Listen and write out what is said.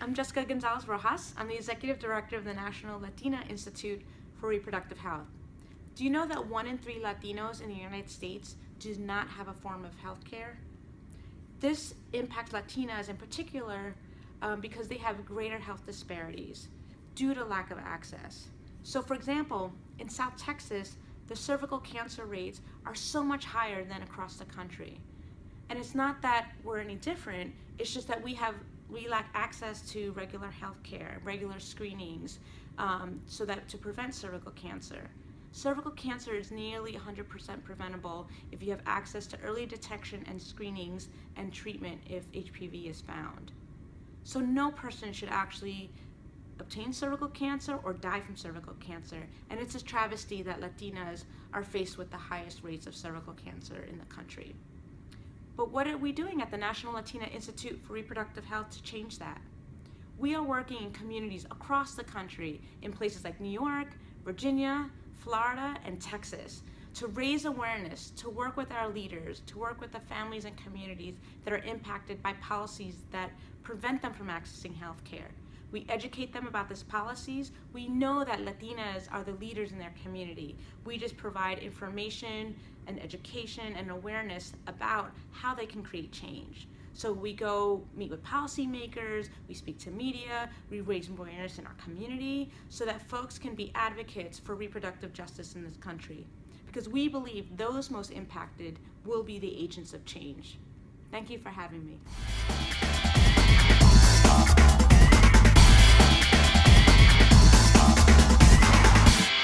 I'm Jessica Gonzalez Rojas. I'm the Executive Director of the National Latina Institute for Reproductive Health. Do you know that one in three Latinos in the United States do not have a form of health care? This impacts Latinas in particular um, because they have greater health disparities due to lack of access. So for example, in South Texas, the cervical cancer rates are so much higher than across the country. And it's not that we're any different, it's just that we have we lack access to regular health care, regular screenings, um, so that to prevent cervical cancer. Cervical cancer is nearly 100% preventable if you have access to early detection and screenings and treatment if HPV is found. So no person should actually obtain cervical cancer or die from cervical cancer. And it's a travesty that Latinas are faced with the highest rates of cervical cancer in the country. But what are we doing at the National Latina Institute for Reproductive Health to change that? We are working in communities across the country in places like New York, Virginia, Florida, and Texas to raise awareness, to work with our leaders, to work with the families and communities that are impacted by policies that prevent them from accessing health care. We educate them about these policies. We know that Latinas are the leaders in their community. We just provide information and education and awareness about how they can create change. So we go meet with policymakers, we speak to media, we raise awareness in our community so that folks can be advocates for reproductive justice in this country. Because we believe those most impacted will be the agents of change. Thank you for having me.